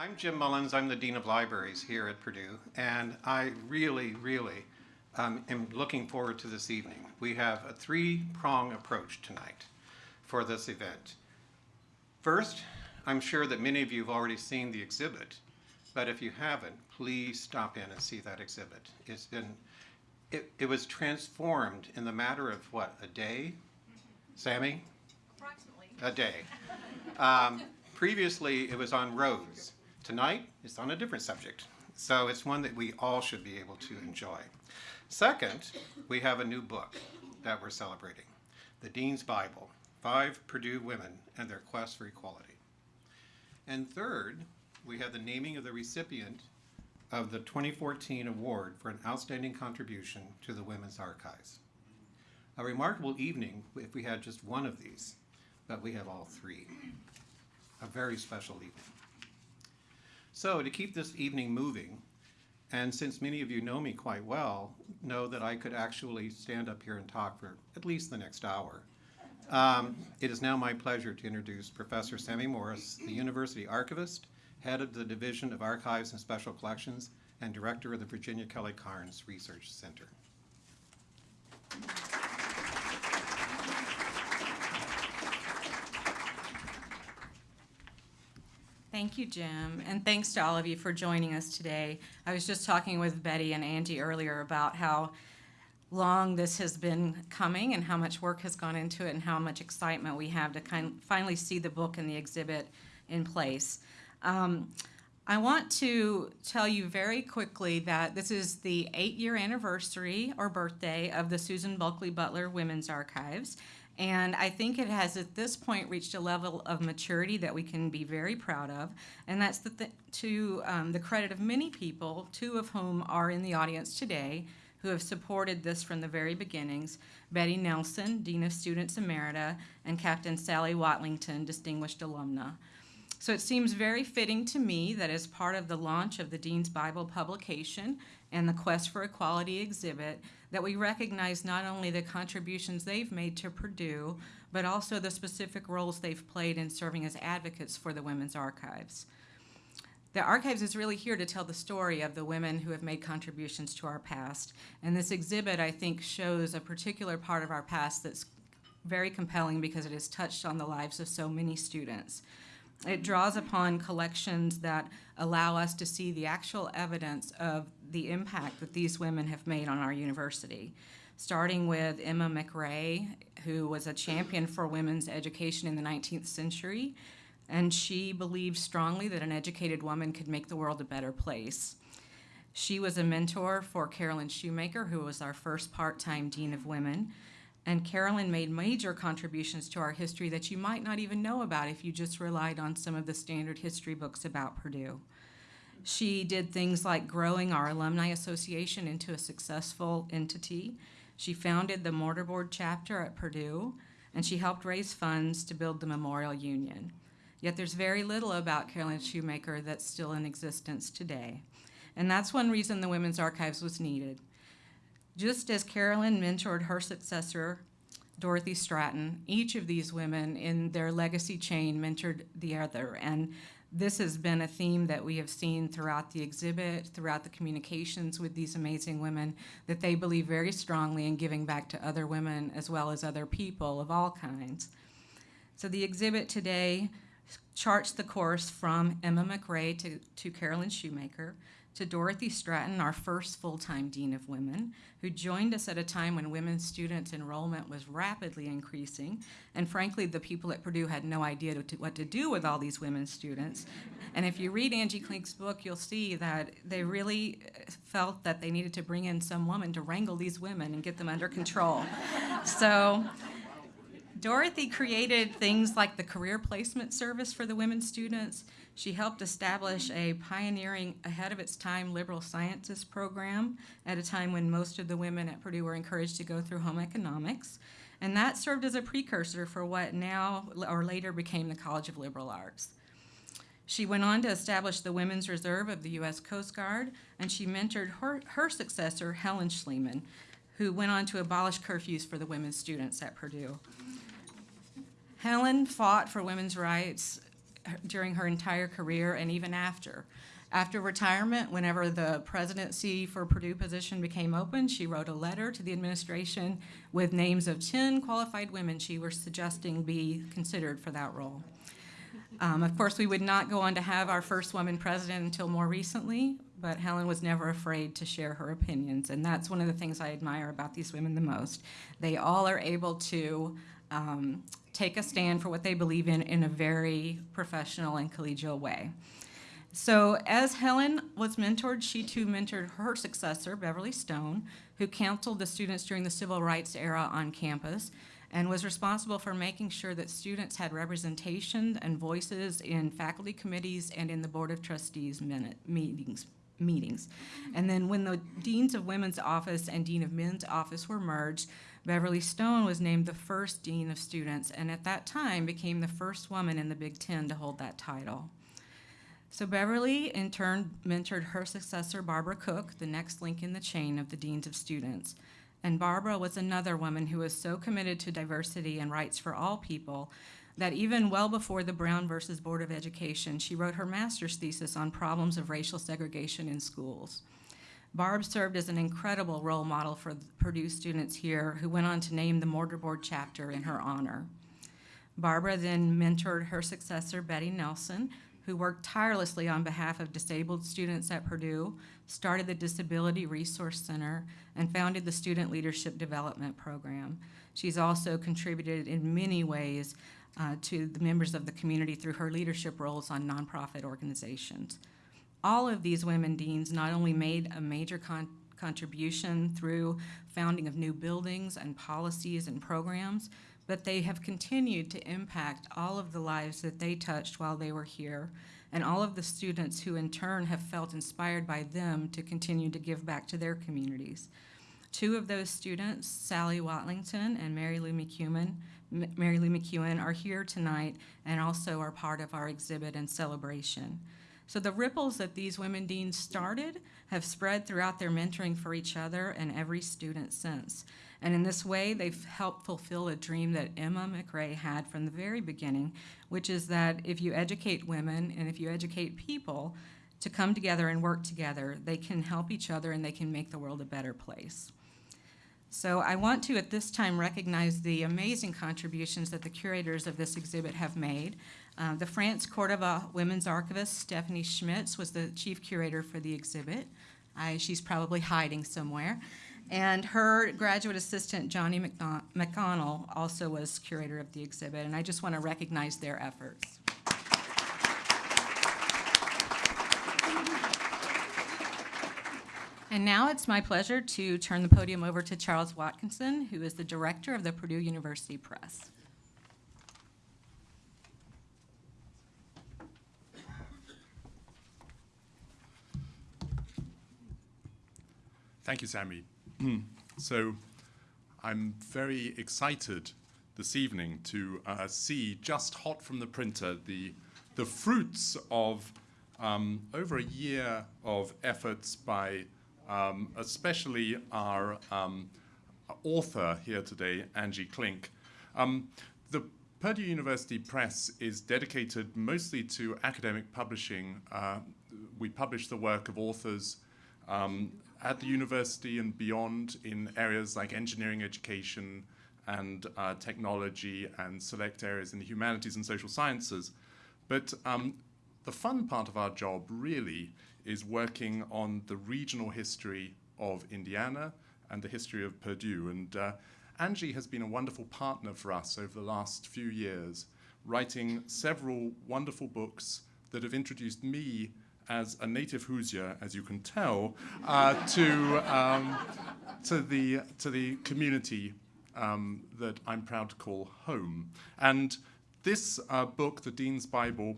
I'm Jim Mullins. I'm the Dean of Libraries here at Purdue, and I really, really um, am looking forward to this evening. We have a three-prong approach tonight for this event. First, I'm sure that many of you have already seen the exhibit, but if you haven't, please stop in and see that exhibit. It's been, it, it was transformed in the matter of what, a day? Sammy? Approximately. A day. Um, previously, it was on roads. Tonight, it's on a different subject. So it's one that we all should be able to enjoy. Second, we have a new book that we're celebrating, The Dean's Bible, Five Purdue Women and Their Quest for Equality. And third, we have the naming of the recipient of the 2014 award for an outstanding contribution to the Women's Archives. A remarkable evening if we had just one of these, but we have all three. A very special evening. So to keep this evening moving, and since many of you know me quite well, know that I could actually stand up here and talk for at least the next hour. Um, it is now my pleasure to introduce Professor Sammy Morris, the University Archivist, Head of the Division of Archives and Special Collections, and Director of the Virginia Kelly Karnes Research Center. Thank you, Jim, and thanks to all of you for joining us today. I was just talking with Betty and Andy earlier about how long this has been coming and how much work has gone into it and how much excitement we have to kind finally see the book and the exhibit in place. Um, I want to tell you very quickly that this is the eight-year anniversary or birthday of the Susan Bulkeley Butler Women's Archives. And I think it has at this point reached a level of maturity that we can be very proud of. And that's the th to um, the credit of many people, two of whom are in the audience today, who have supported this from the very beginnings. Betty Nelson, Dean of Students Emerita, and Captain Sally Watlington, Distinguished Alumna. So it seems very fitting to me that as part of the launch of the Dean's Bible publication and the Quest for Equality exhibit, that we recognize not only the contributions they've made to Purdue, but also the specific roles they've played in serving as advocates for the Women's Archives. The Archives is really here to tell the story of the women who have made contributions to our past. And this exhibit, I think, shows a particular part of our past that's very compelling because it has touched on the lives of so many students. It draws upon collections that allow us to see the actual evidence of the impact that these women have made on our university. Starting with Emma McRae, who was a champion for women's education in the 19th century, and she believed strongly that an educated woman could make the world a better place. She was a mentor for Carolyn Shoemaker, who was our first part-time Dean of Women, and Carolyn made major contributions to our history that you might not even know about if you just relied on some of the standard history books about Purdue. She did things like growing our Alumni Association into a successful entity. She founded the Mortarboard chapter at Purdue, and she helped raise funds to build the Memorial Union. Yet there's very little about Carolyn Shoemaker that's still in existence today. And that's one reason the Women's Archives was needed. Just as Carolyn mentored her successor, Dorothy Stratton, each of these women in their legacy chain mentored the other. And this has been a theme that we have seen throughout the exhibit, throughout the communications with these amazing women, that they believe very strongly in giving back to other women as well as other people of all kinds. So the exhibit today charts the course from Emma McRae to, to Carolyn Shoemaker, to Dorothy Stratton, our first full-time Dean of Women, who joined us at a time when women's students enrollment was rapidly increasing. And frankly, the people at Purdue had no idea to, what to do with all these women students. And if you read Angie Klink's book, you'll see that they really uh, felt that they needed to bring in some woman to wrangle these women and get them under control. so Dorothy created things like the career placement service for the women students. She helped establish a pioneering, ahead of its time, liberal sciences program at a time when most of the women at Purdue were encouraged to go through home economics. And that served as a precursor for what now or later became the College of Liberal Arts. She went on to establish the Women's Reserve of the U.S. Coast Guard, and she mentored her, her successor, Helen Schleman, who went on to abolish curfews for the women students at Purdue. Helen fought for women's rights during her entire career and even after. After retirement, whenever the presidency for Purdue position became open, she wrote a letter to the administration with names of 10 qualified women she was suggesting be considered for that role. Um, of course, we would not go on to have our first woman president until more recently, but Helen was never afraid to share her opinions, and that's one of the things I admire about these women the most. They all are able to um, take a stand for what they believe in in a very professional and collegial way. So, as Helen was mentored, she too mentored her successor, Beverly Stone, who counseled the students during the civil rights era on campus and was responsible for making sure that students had representation and voices in faculty committees and in the Board of Trustees minute, meetings. Meetings. And then when the Deans of Women's Office and Dean of Men's Office were merged, Beverly Stone was named the first Dean of Students, and at that time became the first woman in the Big Ten to hold that title. So Beverly, in turn, mentored her successor, Barbara Cook, the next link in the chain of the deans of students. And Barbara was another woman who was so committed to diversity and rights for all people that even well before the Brown versus Board of Education, she wrote her master's thesis on problems of racial segregation in schools. Barb served as an incredible role model for Purdue students here who went on to name the mortarboard chapter in her honor. Barbara then mentored her successor, Betty Nelson, who worked tirelessly on behalf of disabled students at Purdue, started the Disability Resource Center, and founded the Student Leadership Development Program. She's also contributed in many ways uh, to the members of the community through her leadership roles on nonprofit organizations. All of these women deans not only made a major con- contribution through founding of new buildings and policies and programs, but they have continued to impact all of the lives that they touched while they were here, and all of the students who in turn have felt inspired by them to continue to give back to their communities. Two of those students, Sally Watlington and Mary Lou McEwen, Mary Lou McEwen, are here tonight and also are part of our exhibit and celebration. So the ripples that these women deans started have spread throughout their mentoring for each other and every student since. And in this way, they've helped fulfill a dream that Emma McRae had from the very beginning, which is that if you educate women and if you educate people to come together and work together, they can help each other and they can make the world a better place. So I want to at this time recognize the amazing contributions that the curators of this exhibit have made. Uh, the France Cordova Women's Archivist, Stephanie Schmitz, was the chief curator for the exhibit. I, she's probably hiding somewhere. And her graduate assistant, Johnny McConnell, also was curator of the exhibit, and I just want to recognize their efforts. And now it's my pleasure to turn the podium over to Charles Watkinson, who is the director of the Purdue University Press. Thank you, Sammy. so, I'm very excited this evening to uh, see just hot from the printer the the fruits of um, over a year of efforts by um, especially our um, author here today, Angie Klink. Um, the Purdue University Press is dedicated mostly to academic publishing. Uh, we publish the work of authors um, at the university and beyond in areas like engineering education and uh, technology and select areas in the humanities and social sciences. But um, the fun part of our job really is working on the regional history of Indiana and the history of Purdue. And uh, Angie has been a wonderful partner for us over the last few years, writing several wonderful books that have introduced me as a native Hoosier, as you can tell, uh, to, um, to, the, to the community um, that I'm proud to call home. And this uh, book, The Dean's Bible,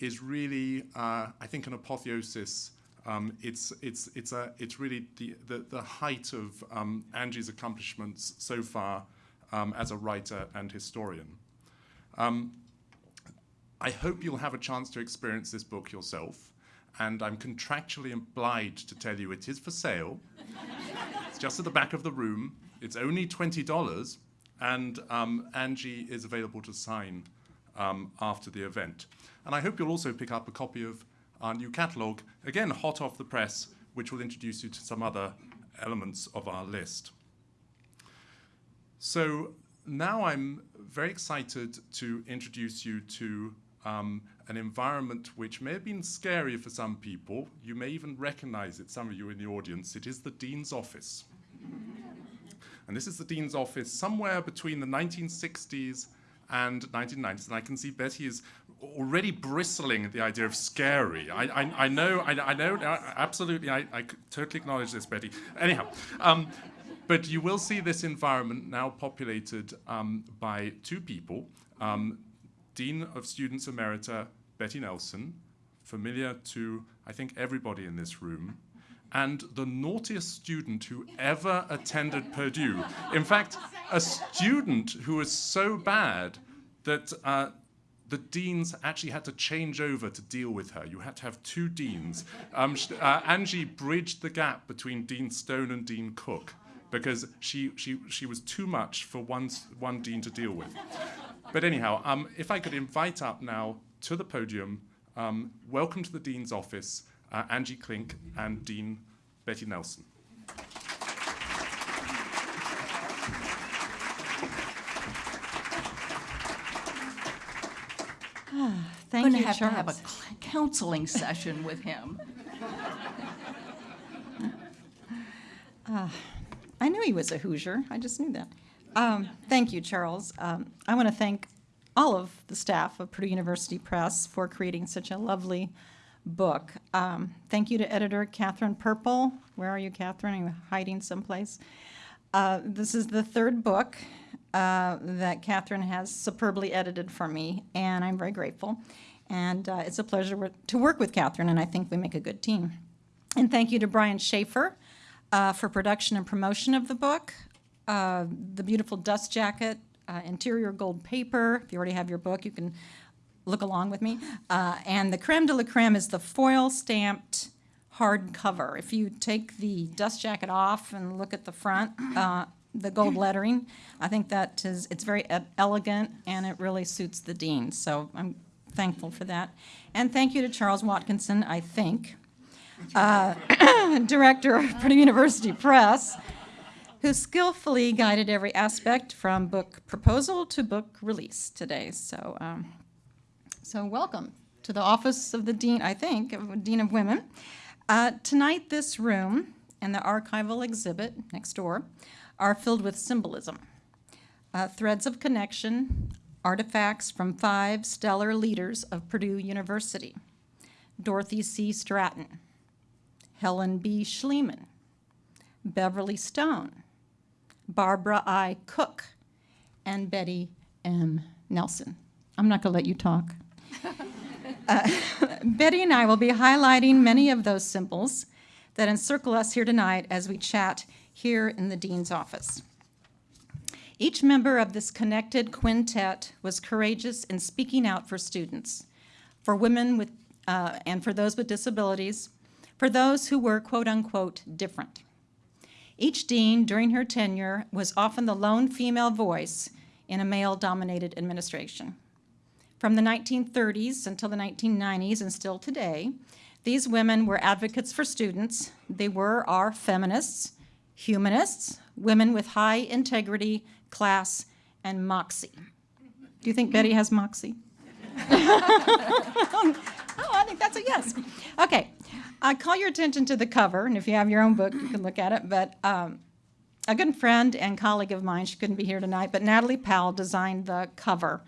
is really, uh, I think, an apotheosis. Um, it's, it's, it's, a, it's really the, the, the height of um, Angie's accomplishments so far um, as a writer and historian. Um, I hope you'll have a chance to experience this book yourself, and I'm contractually obliged to tell you it is for sale. it's just at the back of the room. It's only $20, and um, Angie is available to sign um, after the event. And I hope you'll also pick up a copy of our new catalogue, again, hot off the press, which will introduce you to some other elements of our list. So now I'm very excited to introduce you to um, an environment which may have been scary for some people. You may even recognize it, some of you in the audience. It is the Dean's office. and this is the Dean's office somewhere between the 1960s and 1990s. And I can see Betty is already bristling at the idea of scary. I, I, I know, I, I know, absolutely, I, I totally acknowledge this, Betty. Anyhow, um, but you will see this environment now populated um, by two people. Um, Dean of Students Emerita, Betty Nelson, familiar to, I think, everybody in this room, and the naughtiest student who ever attended Purdue. In fact, a student who was so bad that uh, the deans actually had to change over to deal with her. You had to have two deans. Um, uh, Angie bridged the gap between Dean Stone and Dean Cook because she, she, she was too much for one, one dean to deal with. But anyhow, um, if I could invite up now to the podium, um, welcome to the Dean's office, uh, Angie Klink and Dean Betty Nelson. Thank going to you, have to have a counseling session with him. I knew he was a Hoosier. I just knew that. Um, thank you, Charles. Um, I want to thank all of the staff of Purdue University Press for creating such a lovely book. Um, thank you to editor Catherine Purple. Where are you, Catherine? Are you hiding someplace? Uh, this is the third book uh, that Catherine has superbly edited for me, and I'm very grateful. And uh, it's a pleasure to work with Catherine, and I think we make a good team. And thank you to Brian Schaefer uh, for production and promotion of the book. Uh, the beautiful dust jacket, uh, interior gold paper. If you already have your book, you can look along with me. Uh, and the creme de la creme is the foil stamped hard cover. If you take the dust jacket off and look at the front, uh, the gold lettering, I think that is, it's very elegant and it really suits the dean. So I'm thankful for that. And thank you to Charles Watkinson, I think, uh, director of Purdue University Press, who skillfully guided every aspect from book proposal to book release today. So, um, so welcome to the office of the dean, I think, of Dean of Women. Uh, tonight, this room and the archival exhibit next door are filled with symbolism, uh, threads of connection, artifacts from five stellar leaders of Purdue University Dorothy C. Stratton, Helen B. Schleman, Beverly Stone, Barbara I. Cook, and Betty M. Nelson. I'm not going to let you talk. Uh, Betty and I will be highlighting many of those symbols that encircle us here tonight as we chat here in the Dean's office. Each member of this connected quintet was courageous in speaking out for students, for women with, uh, and for those with disabilities, for those who were quote unquote different. Each dean during her tenure was often the lone female voice in a male dominated administration. From the 1930s until the 1990s and still today, these women were advocates for students. They were our feminists, humanists, women with high integrity, class, and moxie. Do you think Betty has moxie? oh, I think that's a yes. Okay, I call your attention to the cover, and if you have your own book, you can look at it. But um, a good friend and colleague of mine, she couldn't be here tonight, but Natalie Powell designed the cover.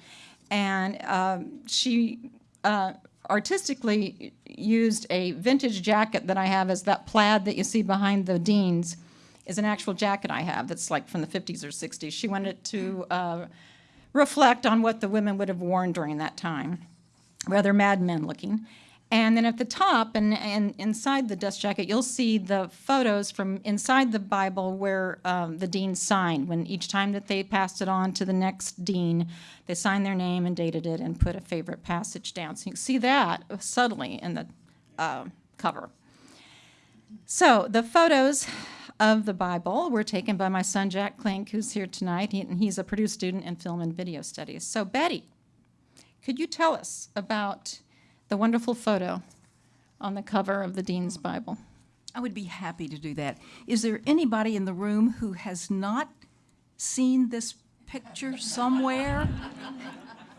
And um, she uh, artistically used a vintage jacket that I have as that plaid that you see behind the deans is an actual jacket I have that's like from the 50s or 60s. She wanted to uh, reflect on what the women would have worn during that time, rather Mad Men looking. And then at the top and, and inside the dust jacket, you'll see the photos from inside the Bible where um, the dean signed. When each time that they passed it on to the next dean, they signed their name and dated it and put a favorite passage down. So you can see that subtly in the uh, cover. So the photos of the Bible were taken by my son Jack Klink, who's here tonight, he, and he's a Purdue student in film and video studies. So Betty, could you tell us about the wonderful photo on the cover of the Dean's Bible? I would be happy to do that. Is there anybody in the room who has not seen this picture somewhere?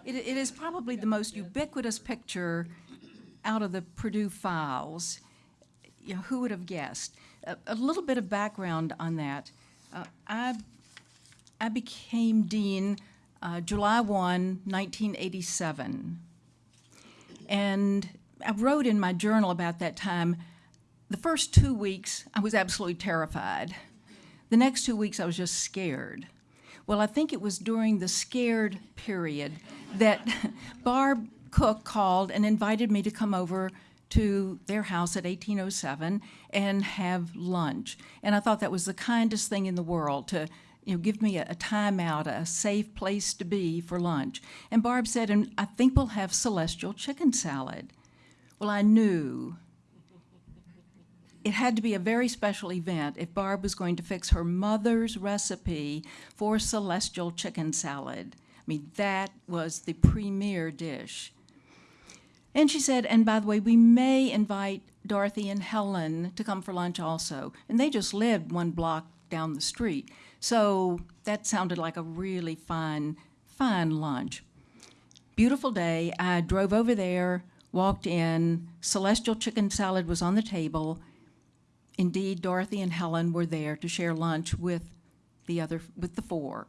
It, it is probably the most ubiquitous picture out of the Purdue files. You know, who would have guessed? A, a little bit of background on that. Uh, I, I became dean uh, July 1, 1987. And I wrote in my journal about that time the first two weeks, I was absolutely terrified. The next two weeks, I was just scared. Well, I think it was during the scared period that Barb Cook called and invited me to come over to their house at 1807 and have lunch. And I thought that was the kindest thing in the world to you know, give me a, a time out, a safe place to be for lunch. And Barb said, and I think we'll have celestial chicken salad. Well, I knew it had to be a very special event if Barb was going to fix her mother's recipe for celestial chicken salad. I mean, that was the premier dish. And she said, and by the way, we may invite Dorothy and Helen to come for lunch also. And they just lived one block down the street. So that sounded like a really fine, fine lunch. Beautiful day. I drove over there, walked in. Celestial chicken salad was on the table. Indeed, Dorothy and Helen were there to share lunch with the other, with the four.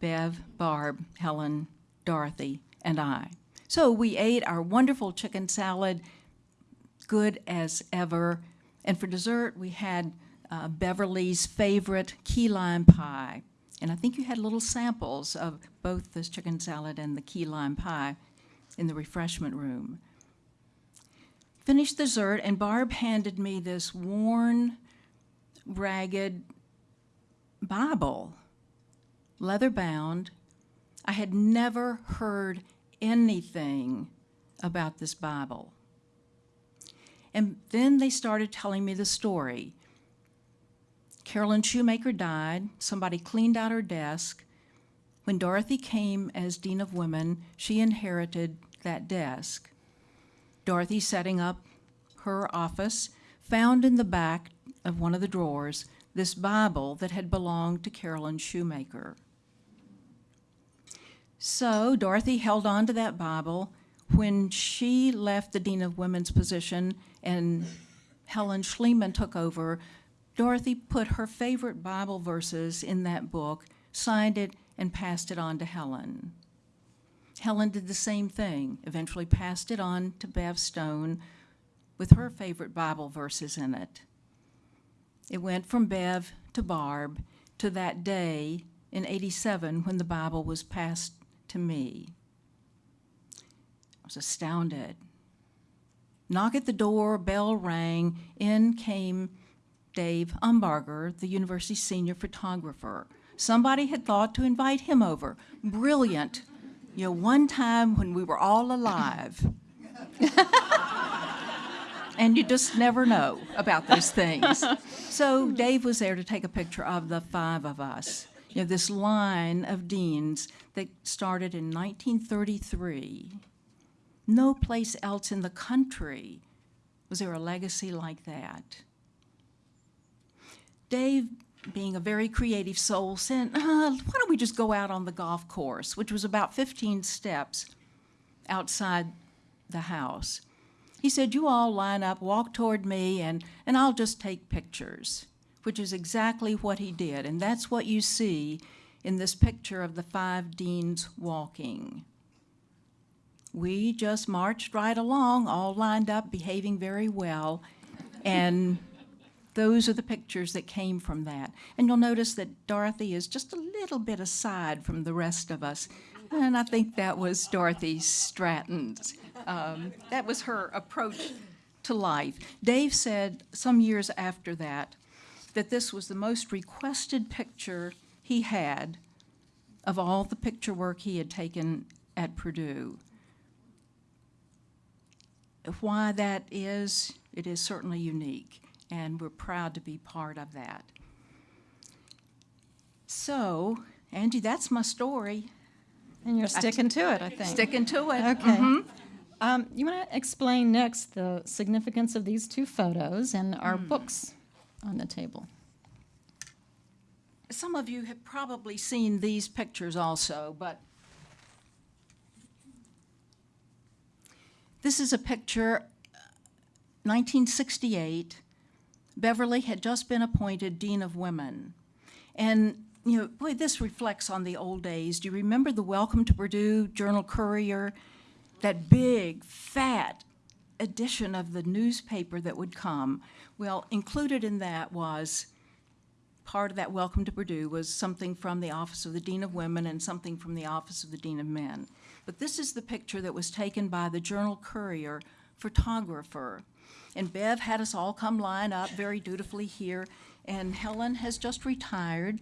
Bev, Barb, Helen, Dorothy, and I. So we ate our wonderful chicken salad, good as ever. And for dessert, we had uh, Beverly's favorite key lime pie. And I think you had little samples of both this chicken salad and the key lime pie in the refreshment room. Finished dessert, and Barb handed me this worn, ragged Bible, leather bound. I had never heard anything about this Bible. And then they started telling me the story. Carolyn Shoemaker died, somebody cleaned out her desk. When Dorothy came as Dean of Women, she inherited that desk. Dorothy setting up her office found in the back of one of the drawers this Bible that had belonged to Carolyn Shoemaker. So Dorothy held on to that Bible. When she left the Dean of Women's position and Helen Schleman took over, Dorothy put her favorite Bible verses in that book, signed it, and passed it on to Helen. Helen did the same thing, eventually passed it on to Bev Stone with her favorite Bible verses in it. It went from Bev to Barb to that day in 87 when the Bible was passed to me. I was astounded. Knock at the door, bell rang, in came Dave Umberger, the university senior photographer. Somebody had thought to invite him over. Brilliant. You know, one time when we were all alive. and you just never know about those things. So Dave was there to take a picture of the five of us. You know, this line of deans that started in 1933. No place else in the country was there a legacy like that. Dave, being a very creative soul, said, uh, why don't we just go out on the golf course, which was about 15 steps outside the house. He said, you all line up, walk toward me, and, and I'll just take pictures, which is exactly what he did. And that's what you see in this picture of the five deans walking. We just marched right along, all lined up, behaving very well, and those are the pictures that came from that. And you'll notice that Dorothy is just a little bit aside from the rest of us. And I think that was Dorothy Stratton's. Um, that was her approach to life. Dave said some years after that that this was the most requested picture he had of all the picture work he had taken at Purdue. Why that is, it is certainly unique and we're proud to be part of that. So, Angie, that's my story. And you're sticking to it, I think. Sticking to it. Okay. Um, you want to explain next the significance of these two photos and our books on the table? Some of you have probably seen these pictures also, but this is a picture, uh, 1968. Beverly had just been appointed Dean of Women. And, you know, boy, this reflects on the old days. Do you remember the Welcome to Purdue Journal Courier? That big, fat edition of the newspaper that would come. Well, included in that was part of that welcome to Purdue was something from the Office of the Dean of Women and something from the Office of the Dean of Men. But this is the picture that was taken by the Journal Courier photographer. And Bev had us all come line up very dutifully here, and Helen has just retired.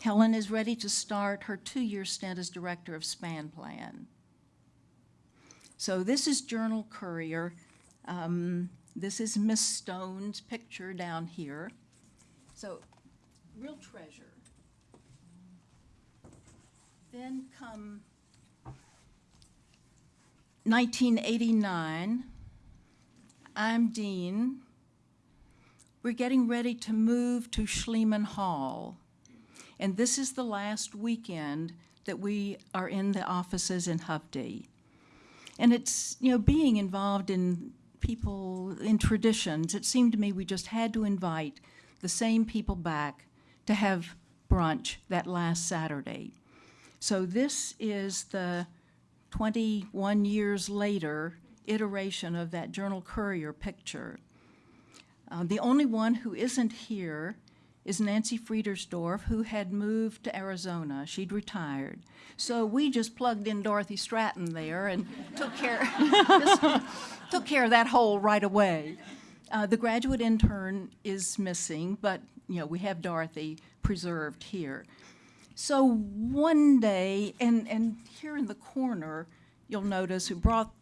Helen is ready to start her two-year stint as director of Span Plan. So this is Journal Courier. Um, this is Miss Stone's picture down here. So real treasure. Then come 1989. I'm Dean. We're getting ready to move to Schleman Hall. And this is the last weekend that we are in the offices in Hovde. And it's, you know, being involved in people, in traditions, it seemed to me we just had to invite the same people back to have brunch that last Saturday. So this is the 21 years later iteration of that Journal Courier picture. Uh, the only one who isn't here is Nancy Friedersdorf, who had moved to Arizona. She'd retired. So we just plugged in Dorothy Stratton there and took care, took care of that hole right away. Uh, the graduate intern is missing, but you know we have Dorothy preserved here. So one day, and, and here in the corner, you'll notice who brought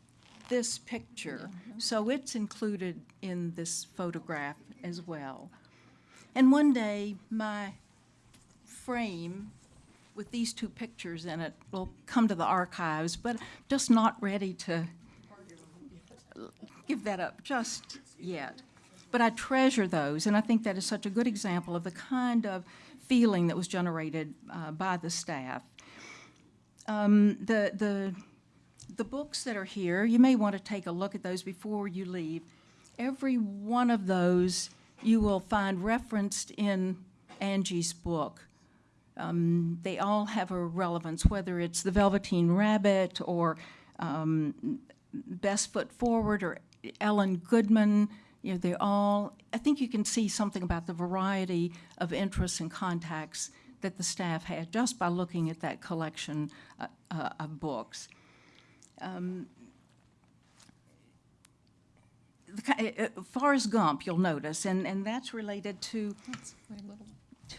this picture. So it's included in this photograph as well. And one day, my frame with these two pictures in it will come to the archives, but just not ready to give that up just yet. But I treasure those, and I think that is such a good example of the kind of feeling that was generated uh, by the staff. Um, the, the, the books that are here, you may want to take a look at those before you leave. Every one of those you will find referenced in Angie's book. Um, they all have a relevance, whether it's The Velveteen Rabbit or um, Best Foot Forward or Ellen Goodman. You know, they all, I think you can see something about the variety of interests and contacts that the staff had just by looking at that collection uh, uh, of books. Um, the uh, uh, Forrest Gump, you'll notice, and, and that's related to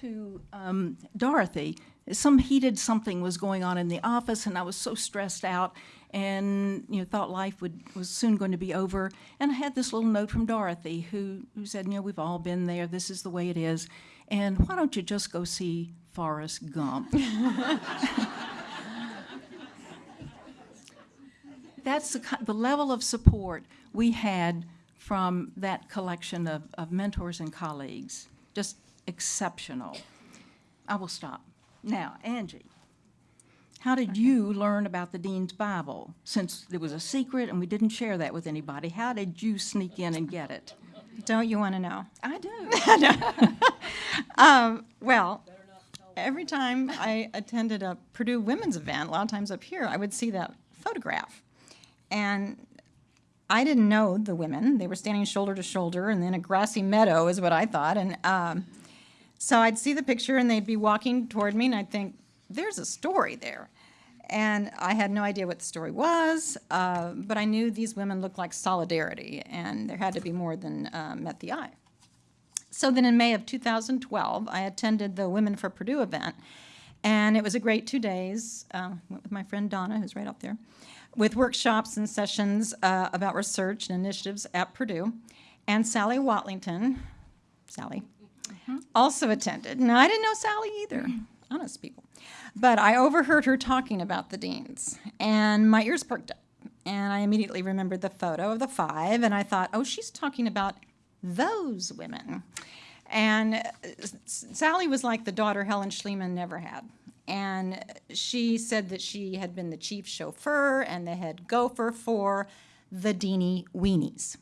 to um, Dorothy. Some heated something was going on in the office, and I was so stressed out, and you know thought life would was soon going to be over. And I had this little note from Dorothy, who who said, "You know, we've all been there. This is the way it is, and why don't you just go see Forrest Gump?" That's the, the level of support we had from that collection of, of mentors and colleagues. Just exceptional. I will stop. Now, Angie, how did you learn about the Dean's Bible? Since it was a secret and we didn't share that with anybody, how did you sneak in and get it? Don't you want to know? I do. Um, well, every time I attended a Purdue women's event, a lot of times up here, I would see that photograph. And I didn't know the women. They were standing shoulder to shoulder and in a grassy meadow, is what I thought. And um, so I'd see the picture and they'd be walking toward me, and I'd think, there's a story there. And I had no idea what the story was, uh, but I knew these women looked like solidarity, and there had to be more than uh, met the eye. So then in May of 2012, I attended the Women for Purdue event, and it was a great two days. Uh, went with my friend Donna, who's right up there, with workshops and sessions uh, about research and initiatives at Purdue. And Sally Watlington, Sally, also attended. Now, I didn't know Sally either. honest people. But I overheard her talking about the deans, and my ears perked up. And I immediately remembered the photo of the five, and I thought, oh, she's talking about those women. And uh, S- Sally was like the daughter Helen Schleman never had. And she said that she had been the chief chauffeur and the head gopher for the Deanie Weenies.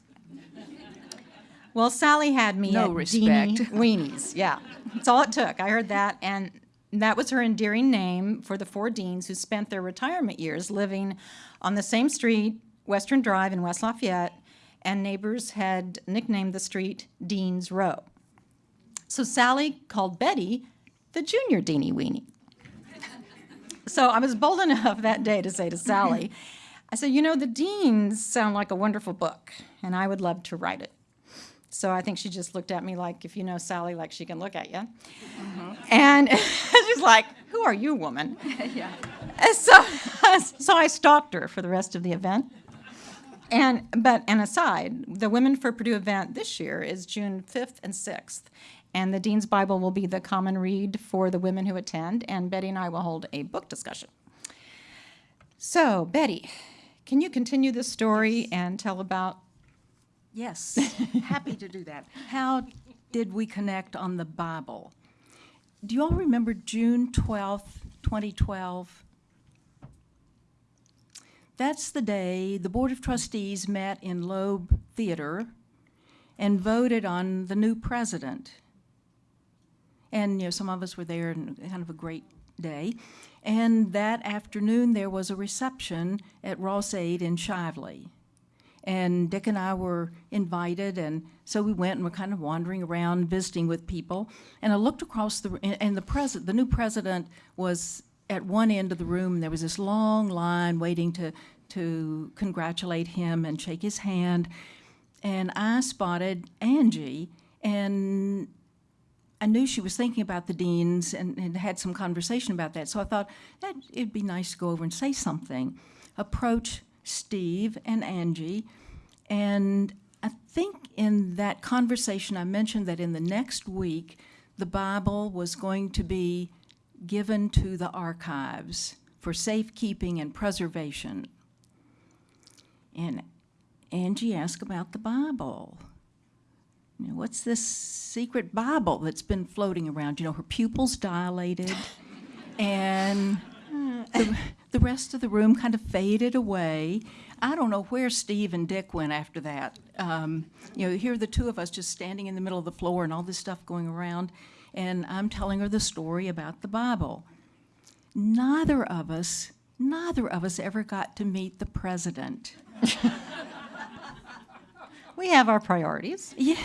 Well, Sally had me No at respect. Deanie Weenies. Yeah, that's all it took. I heard that, and that was her endearing name for the four deans who spent their retirement years living on the same street, Western Drive in West Lafayette, and neighbors had nicknamed the street Dean's Row. So Sally called Betty the junior Deanie Weenie. So I was bold enough that day to say to Sally, I said, you know, the Deans sound like a wonderful book, and I would love to write it. So I think she just looked at me like, if you know Sally, like she can look at you. Mm-hmm. And she's like, who are you, woman? Yeah. And so, so I stalked her for the rest of the event. And but an aside, the Women for Purdue event this year is June 5th and 6th. And the Dean's Bible will be the common read for the women who attend, and Betty and I will hold a book discussion. So, Betty, can you continue this story and tell about Yes, happy to do that. How did we connect on the Bible? Do you all remember June 12th, 2012? That's the day the Board of Trustees met in Loeb Theater and voted on the new president. And, you know, some of us were there and kind of a great day. And that afternoon, there was a reception at Ross-Ade in Shively. And Dick and I were invited, and so we went and were kind of wandering around, visiting with people. And I looked across the, and- and the president, the new president was at one end of the room. There was this long line waiting to, to congratulate him and shake his hand. And I spotted Angie, and I knew she was thinking about the deans and, and had some conversation about that. So I thought that it'd be nice to go over and say something. Approach Steve and Angie, and I think in that conversation I mentioned that in the next week the Bible was going to be given to the archives for safekeeping and preservation. And Angie asked about the Bible. You know, what's this secret Bible that's been floating around? You know, her pupils dilated, and uh, the, the rest of the room kind of faded away. I don't know where Steve and Dick went after that. Um, you know, here are the two of us just standing in the middle of the floor and all this stuff going around, and I'm telling her the story about the Bible. Neither of us, neither of us ever got to meet the president. We have our priorities. Yeah,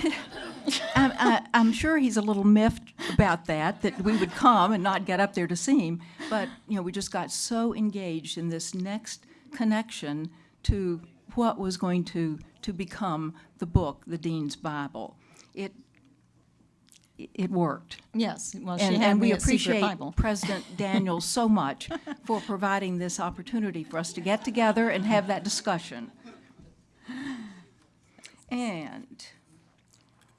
I'm, um, I, uh, I'm sure he's a little miffed about that, that we would come and not get up there to see him. But, you know, we just got so engaged in this next connection to what was going to, to become the book, the Dean's Bible. It, it worked. Yes, well, And, and we appreciate. President Daniels so much for providing this opportunity for us to get together and have that discussion. And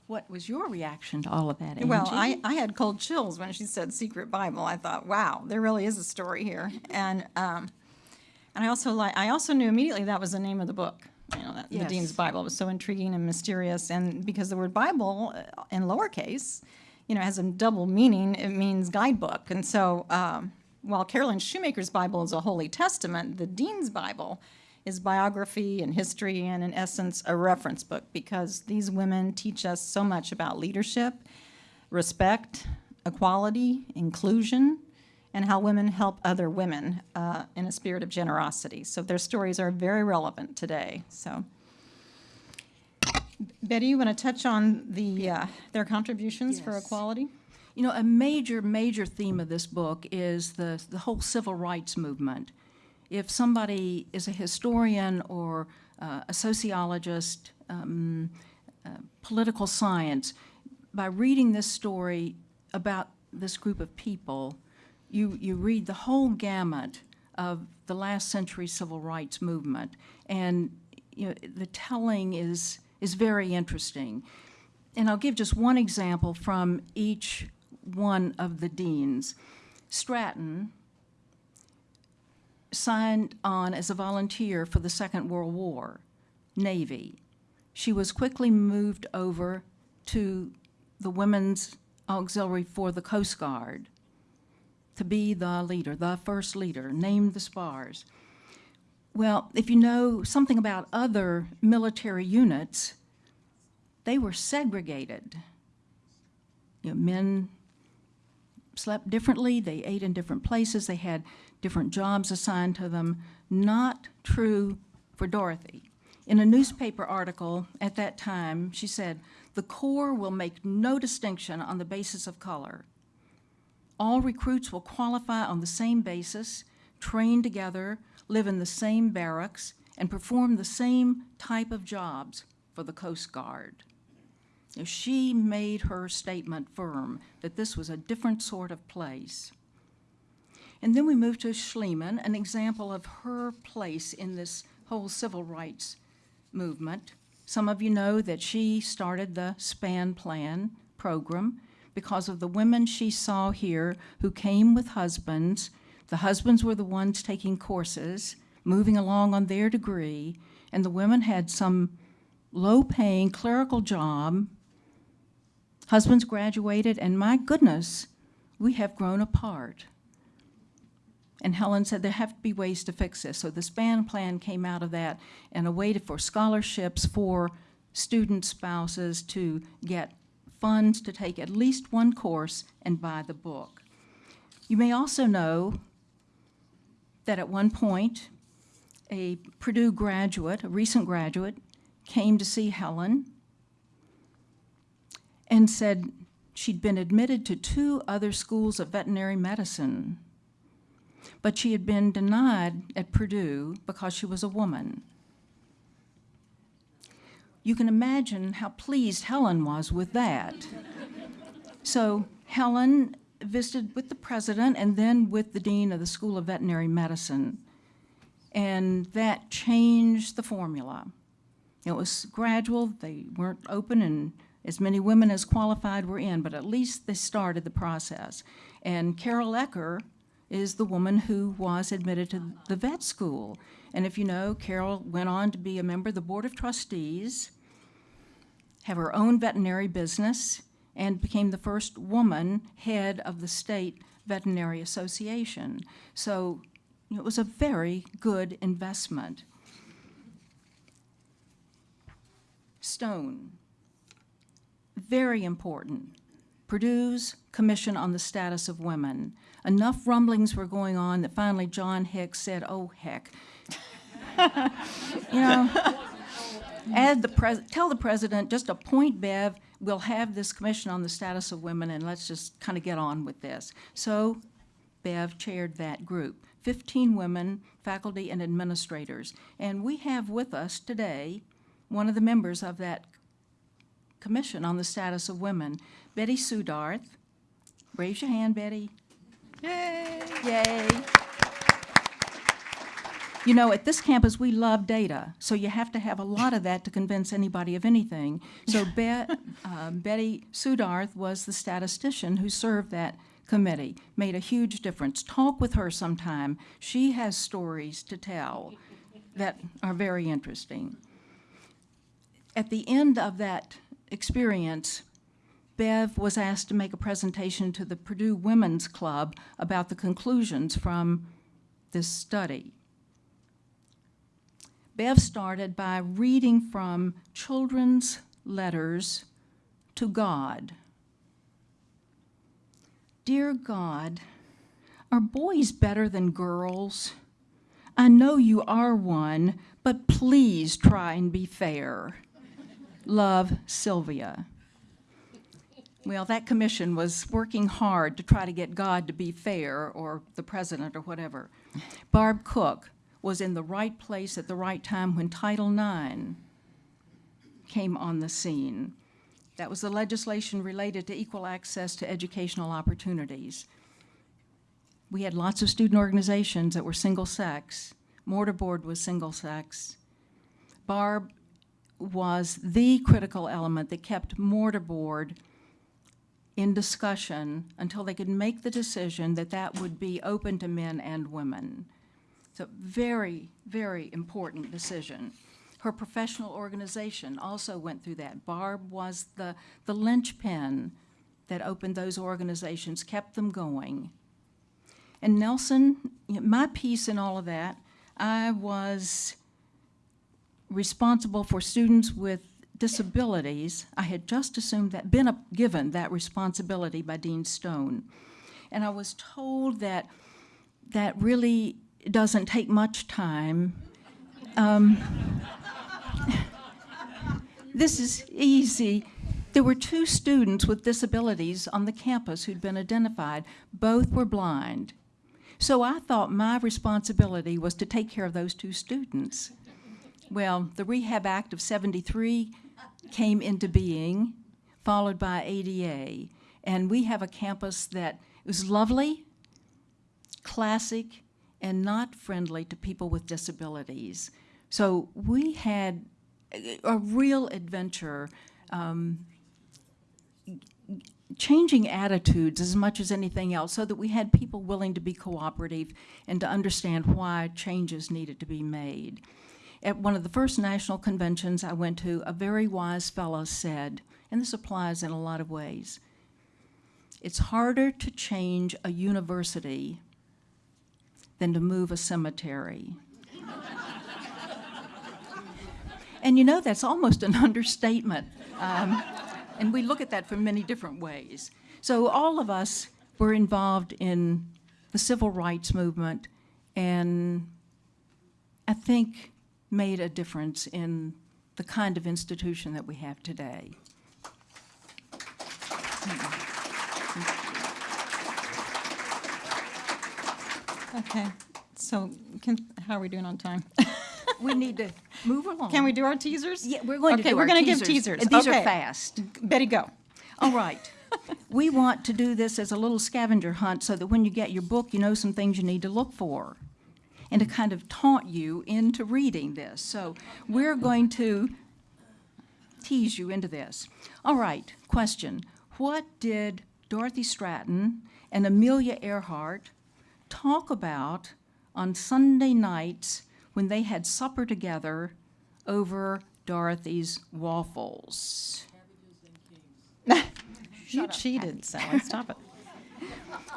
what was your reaction to all of that, Angie? Well, I, I had cold chills when she said secret Bible. I thought, wow, there really is a story here. And um, and I also like I also knew immediately that was the name of the book. You know, that, the Dean's Bible It was so intriguing and mysterious. And because the word Bible uh, in lowercase, you know, has a double meaning. It means guidebook. And so um, while Carolyn Shoemaker's Bible is a Holy Testament, the Dean's Bible is biography and history and in essence a reference book because these women teach us so much about leadership respect, equality, inclusion, and how women help other women uh, in a spirit of generosity. So their stories are very relevant today. So, Betty, you want to touch on the uh, their contributions for equality? You know, a major, major theme of this book is the, the whole civil rights movement. If somebody is a historian or uh, a sociologist, um, uh, political science, by reading this story about this group of people, you, you read the whole gamut of the last century civil rights movement. And you know, the telling is, is very interesting. And I'll give just one example from each one of the deans. Stratton signed on as a volunteer for the Second World War, Navy. She was quickly moved over to the Women's Auxiliary for the Coast Guard to be the leader, the first leader, named the spars. Well, if you know something about other military units, they were segregated. You know, men slept differently, they ate in different places, they had different jobs assigned to them. Not true for Dorothy. In a newspaper article at that time, she said, "The Corps will make no distinction on the basis of color. All recruits will qualify on the same basis, train together, live in the same barracks, and perform the same type of jobs for the Coast Guard." She made her statement firm that this was a different sort of place. And then we move to Schleman, an example of her place in this whole civil rights movement. Some of you know that she started the SPAN Plan program because of the women she saw here who came with husbands. The husbands were the ones taking courses, moving along on their degree, and the women had some low-paying clerical job. Husbands graduated, and my goodness, we have grown apart. And Helen said there have to be ways to fix this. So the SPAN plan came out of that and a way to, for scholarships for student spouses to get funds to take at least one course and buy the book. You may also know that at one point, a Purdue graduate, a recent graduate, came to see Helen and said she'd been admitted to two other schools of veterinary medicine but she had been denied at Purdue because she was a woman. You can imagine how pleased Helen was with that. so Helen visited with the president and then with the dean of the School of Veterinary Medicine, and that changed the formula. It was gradual, they weren't open, and as many women as qualified were in, but at least they started the process. And Carol Ecker is the woman who was admitted to the vet school. And if you know, Carol went on to be a member of the Board of Trustees, have her own veterinary business, and became the first woman head of the State Veterinary Association. So it was a very good investment. Stone, very important. Purdue's Commission on the Status of Women. Enough rumblings were going on that finally John Hicks said, oh, heck. you know, add the tell the president, just appoint Bev, we'll have this commission on the status of women, and let's just kind of get on with this. So Bev chaired that group. 15 women, faculty, and administrators. And we have with us today one of the members of that commission on the status of women, Betty Suddarth. Raise your hand, Betty. Yay! Yay! You know, at this campus, we love data, so you have to have a lot of that to convince anybody of anything. So Bet, um, Betty Suddarth was the statistician who served that committee, made a huge difference. Talk with her sometime. She has stories to tell that are very interesting. At the end of that experience, Bev was asked to make a presentation to the Purdue Women's Club about the conclusions from this study. Bev started by reading from children's letters to God. Dear God, are boys better than girls? I know you are one, but please try and be fair. Love, Sylvia. Well, that commission was working hard to try to get God to be fair, or the president, or whatever. Barb Cook was in the right place at the right time when Title IX came on the scene. That was the legislation related to equal access to educational opportunities. We had lots of student organizations that were single-sex. Mortarboard was single-sex. Barb was the critical element that kept Mortarboard in discussion until they could make the decision that that would be open to men and women. So very, very important decision. Her professional organization also went through that. Barb was the, the linchpin that opened those organizations, kept them going. And Nelson, my piece in all of that, I was responsible for students with disabilities. I had just assumed that, been given that responsibility by Dean Stone. And I was told that that really doesn't take much time. Um, this is easy. There were two students with disabilities on the campus who'd been identified. Both were blind. So I thought my responsibility was to take care of those two students. Well, the Rehab Act of 73 came into being, followed by ADA. And we have a campus that was lovely, classic, and not friendly to people with disabilities. So we had a- a real adventure um, changing attitudes as much as anything else so that we had people willing to be cooperative and to understand why changes needed to be made. At one of the first national conventions I went to, a very wise fellow said, and this applies in a lot of ways, it's harder to change a university than to move a cemetery. and you know, that's almost an understatement. Um, and we look at that from many different ways. So all of us were involved in the civil rights movement and I think made a difference in the kind of institution that we have today. Okay, so can, how are we doing on time? We need to move along. Can we do our teasers? Yeah, we're going to Okay, do we're gonna give teasers. teasers. And these are fast. Betty, go. All right. We want to do this as a little scavenger hunt so that when you get your book, you know some things you need to look for and to kind of taunt you into reading this. So we're going to tease you into this. All right, question. What did Dorothy Stratton and Amelia Earhart talk about on Sunday nights when they had supper together over Dorothy's waffles? You cheated, Sally, stop it.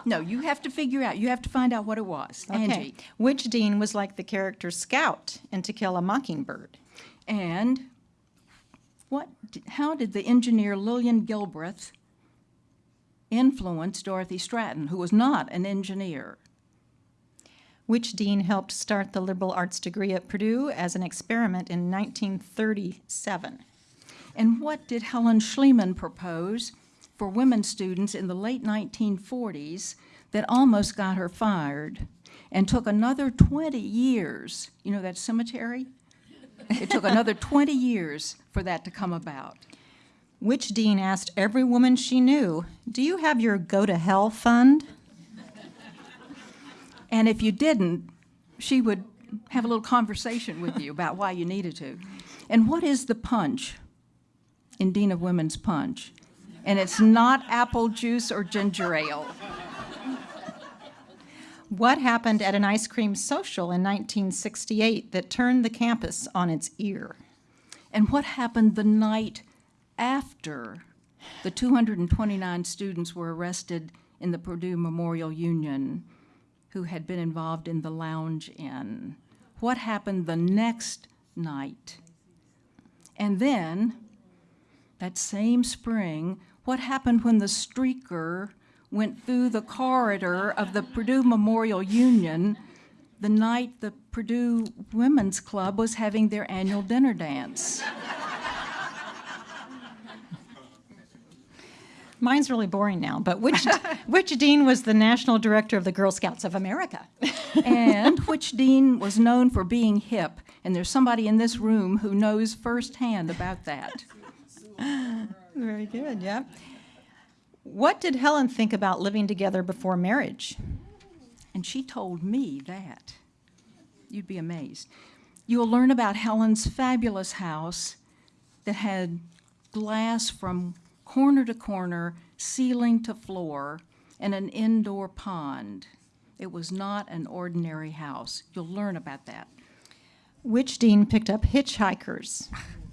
No, you have to figure out, you have to find out what it was. Okay. Angie. Which dean was like the character Scout in To Kill a Mockingbird? And what, how did the engineer Lillian Gilbreth influence Dorothy Stratton, who was not an engineer? Which dean helped start the liberal arts degree at Purdue as an experiment in 1937? And what did Helen Schleman propose for women students in the late 1940s that almost got her fired and took another 20 years? You know that cemetery? It took another 20 years for that to come about. Which dean asked every woman she knew, Do you have your Go to Hell fund? And if you didn't, she would have a little conversation with you about why you needed to. And what is the punch in Dean of Women's Punch? And it's not apple juice or ginger ale. What happened at an ice cream social in 1968 that turned the campus on its ear? And what happened the night after the 229 students were arrested in the Purdue Memorial Union who had been involved in the Lounge Inn? What happened the next night? And then, that same spring, what happened when the streaker went through the corridor of the Purdue Memorial Union the night the Purdue Women's Club was having their annual dinner dance? Mine's really boring now, but which, which dean was the national director of the Girl Scouts of America? and which dean was known for being hip? And there's somebody in this room who knows firsthand about that. Very good, yeah. What did Helen think about living together before marriage? And she told me that. You'd be amazed. You'll learn about Helen's fabulous house that had glass from corner to corner, ceiling to floor, and an indoor pond. It was not an ordinary house. You'll learn about that. Which dean picked up hitchhikers?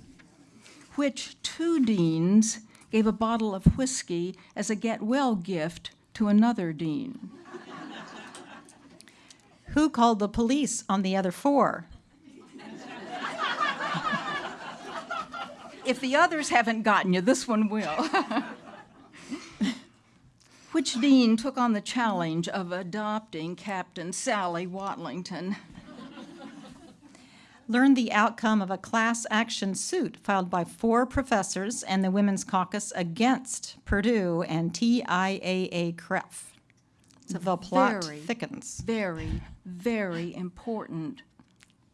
Which two deans gave a bottle of whiskey as a get well gift to another dean? Who called the police on the other four? If the others haven't gotten you, this one will. Which dean took on the challenge of adopting Captain Sally Watlington? Learned the outcome of a class action suit filed by four professors and the Women's Caucus against Purdue and TIAA CREF. The plot Very. thickens. Very, very important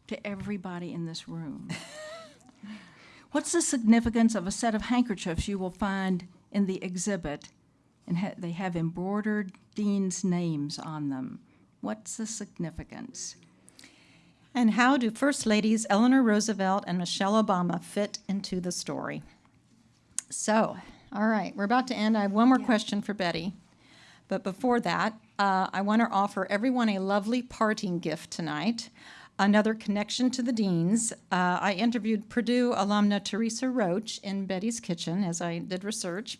to everybody in this room. What's the significance of a set of handkerchiefs you will find in the exhibit? And ha- they have embroidered deans' names on them. What's the significance? And how do First Ladies Eleanor Roosevelt and Michelle Obama fit into the story? So, all right, we're about to end. I have one more question for Betty. But before that, uh, I want to offer everyone a lovely parting gift tonight. Another connection to the deans. Uh, I interviewed Purdue alumna Teresa Roach in Betty's kitchen as I did research.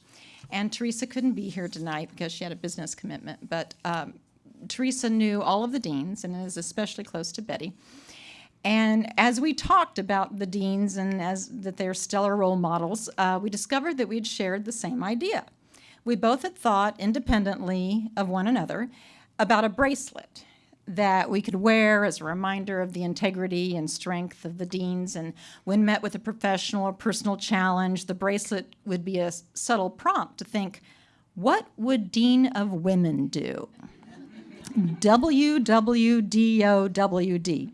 And Teresa couldn't be here tonight because she had a business commitment. But um, Teresa knew all of the deans and is especially close to Betty. And as we talked about the deans and as that they're stellar role models, uh, we discovered that we'd shared the same idea. We both had thought independently of one another about a bracelet that we could wear as a reminder of the integrity and strength of the deans. And when met with a professional or personal challenge, the bracelet would be a subtle prompt to think, what would Dean of Women do? WWDOWD.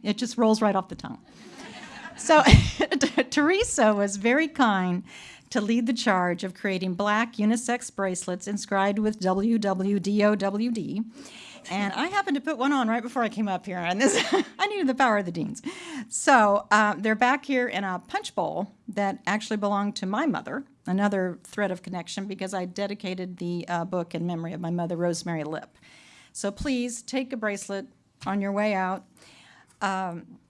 It just rolls right off the tongue. So Teresa was very kind to lead the charge of creating black unisex bracelets inscribed with WWDOWD. And I happened to put one on right before I came up here, and this I needed the power of the deans. So uh, they're back here in a punch bowl that actually belonged to my mother. Another thread of connection because I dedicated the uh, book in memory of my mother, Rosemary Lip. So please take a bracelet on your way out. Um,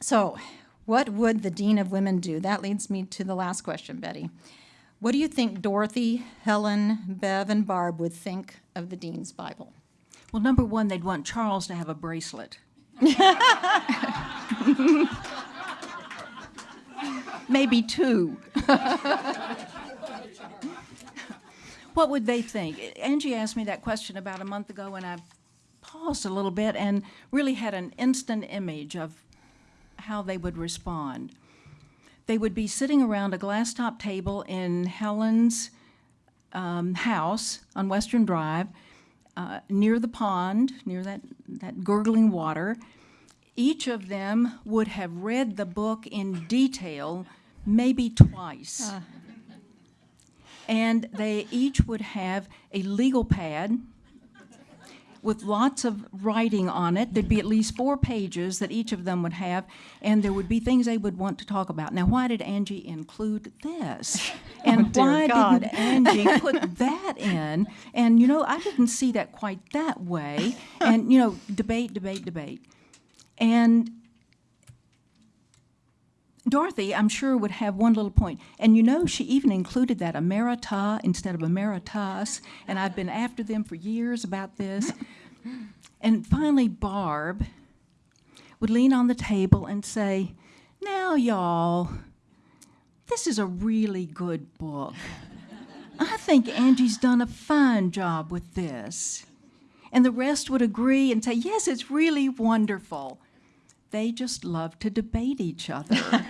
so, what would the Dean of Women do? That leads me to the last question, Betty. What do you think Dorothy, Helen, Bev, and Barb would think of the Dean's Bible? Well, number one, they'd want Charles to have a bracelet. Maybe two. what would they think? Angie asked me that question about a month ago, and I paused a little bit and really had an instant image of how they would respond. They would be sitting around a glass top table in Helen's um, house on Western Drive, uh, near the pond, near that, that gurgling water. Each of them would have read the book in detail, maybe twice. And they each would have a legal pad with lots of writing on it. There'd be at least four pages that each of them would have, and there would be things they would want to talk about. Now, why did Angie include this? And oh, dear why God. didn't Angie put that in? And, you know, I didn't see that quite that way. And, you know, debate, debate, debate. And Dorothy, I'm sure, would have one little point. And you know, she even included that emerita instead of emeritus, and I've been after them for years about this. And finally, Barb would lean on the table and say, Now, y'all, this is a really good book. I think Angie's done a fine job with this. And the rest would agree and say, Yes, it's really wonderful they just love to debate each other.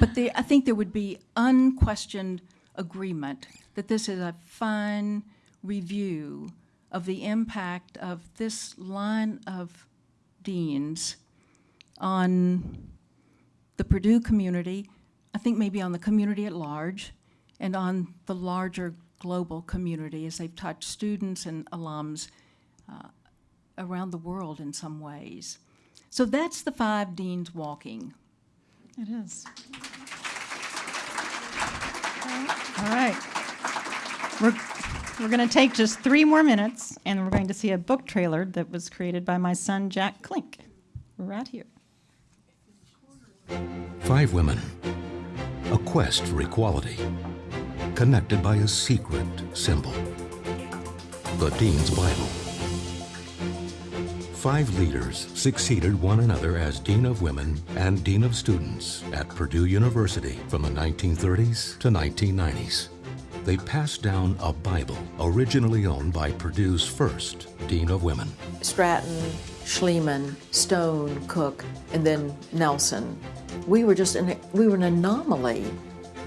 but there, I think there would be unquestioned agreement that this is a fine review of the impact of this line of deans on the Purdue community, I think maybe on the community at large, and on the larger global community as they've touched students and alums uh, around the world in some ways. So that's the five deans walking. It is. All right. we're we're going to take just three more minutes, and we're going to see a book trailer that was created by my son, Jack Klink, right here. Five women. A quest for equality. Connected by a secret symbol. The Dean's Bible. Five leaders succeeded one another as Dean of Women and Dean of Students at Purdue University from the 1930s to 1990s. They passed down a Bible originally owned by Purdue's first Dean of Women. Stratton, Schleman, Stone, Cook, and then Nelson. We were just an, we were an anomaly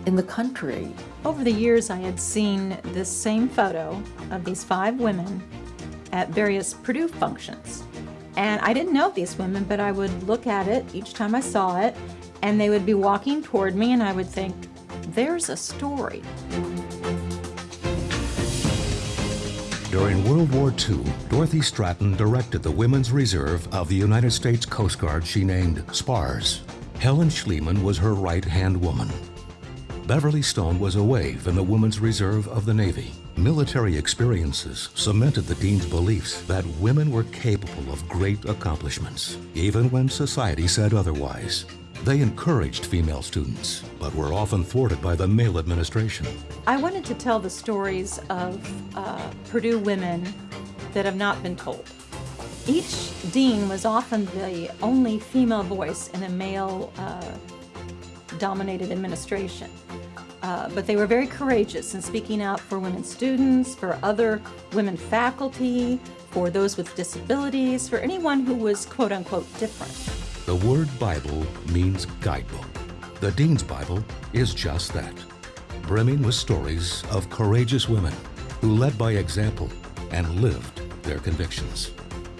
in the country. Over the years, I had seen this same photo of these five women at various Purdue functions. And I didn't know these women, but I would look at it each time I saw it, and they would be walking toward me, and I would think, there's a story. During World War II, Dorothy Stratton directed the Women's Reserve of the United States Coast Guard she named SPARS. Helen Schleman was her right-hand woman. Beverly Stone was away from the Women's Reserve of the Navy. Military experiences cemented the Dean's beliefs that women were capable of great accomplishments, even when society said otherwise. They encouraged female students, but were often thwarted by the male administration. I wanted to tell the stories of uh, Purdue women that have not been told. Each dean was often the only female voice in a male uh, dominated administration. Uh, but they were very courageous in speaking out for women students, for other women faculty, for those with disabilities, for anyone who was quote unquote different. The word Bible means guidebook. The Dean's Bible is just that, brimming with stories of courageous women who led by example and lived their convictions.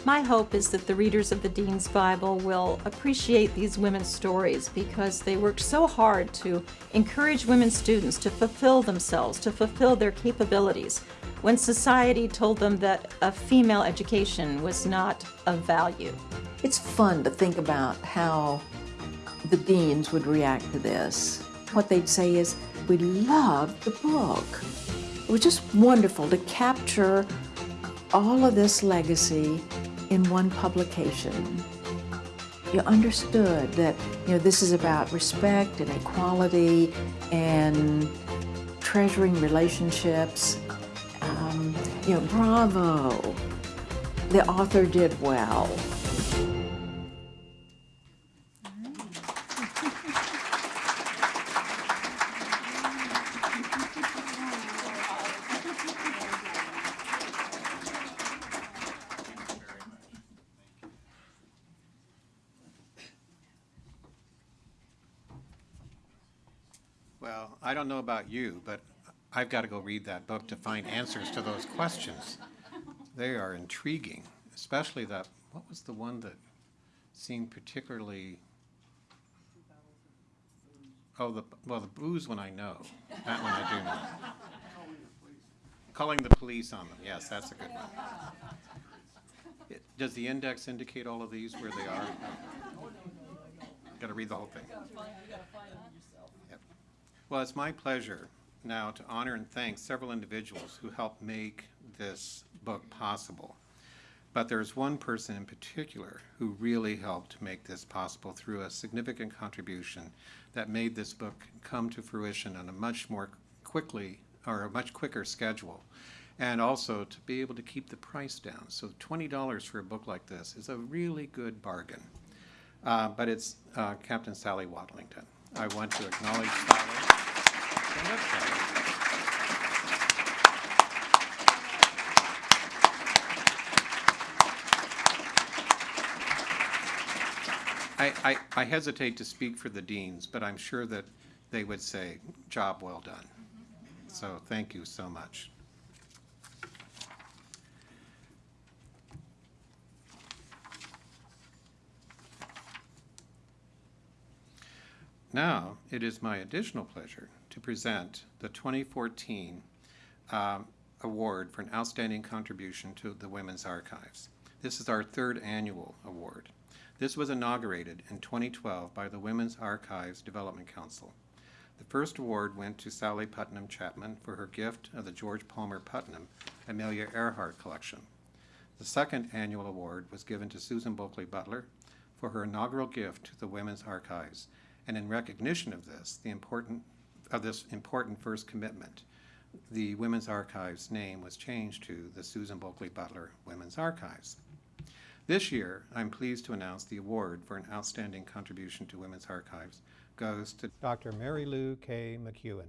My hope is that the readers of the Dean's Bible will appreciate these women's stories because they worked so hard to encourage women students to fulfill themselves, to fulfill their capabilities, when society told them that a female education was not of value. It's fun to think about how the deans would react to this. What they'd say is, we love the book. It was just wonderful to capture all of this legacy in one publication. You understood that you know this is about respect and equality and treasuring relationships. Um, you know, bravo. The author did well. Don't know about you, but I've got to go read that book to find answers to those questions. They are intriguing, especially that, what was the one that seemed particularly? Oh, the, well, the booze one I know. That one I do know. Calling the police on them, yes, that's a good one. It- Does the index indicate all of these where they are? Got to read the whole thing. Well, it's my pleasure now to honor and thank several individuals who helped make this book possible. But there's one person in particular who really helped make this possible through a significant contribution that made this book come to fruition on a much more quickly, or a much quicker schedule. And also to be able to keep the price down. So twenty dollars for a book like this is a really good bargain. Uh, but it's uh, Captain Sally Watlington. I want to acknowledge Sally. I, I, I hesitate to speak for the deans, but I'm sure that they would say, job well done. So thank you so much. Now, it is my additional pleasure to present the 2014 um, Award for an Outstanding Contribution to the Women's Archives. This is our third annual award. This was inaugurated in 2012 by the Women's Archives Development Council. The first award went to Sally Putnam Chapman for her gift of the George Palmer Putnam Amelia Earhart Collection. The second annual award was given to Susan Bulkeley Butler for her inaugural gift to the Women's Archives. And in recognition of this, the important, of this important first commitment, the Women's Archives name was changed to the Susan Bulkeley Butler Women's Archives. This year, I'm pleased to announce the award for an outstanding contribution to Women's Archives goes to, Dr. Marylu K. McEwen.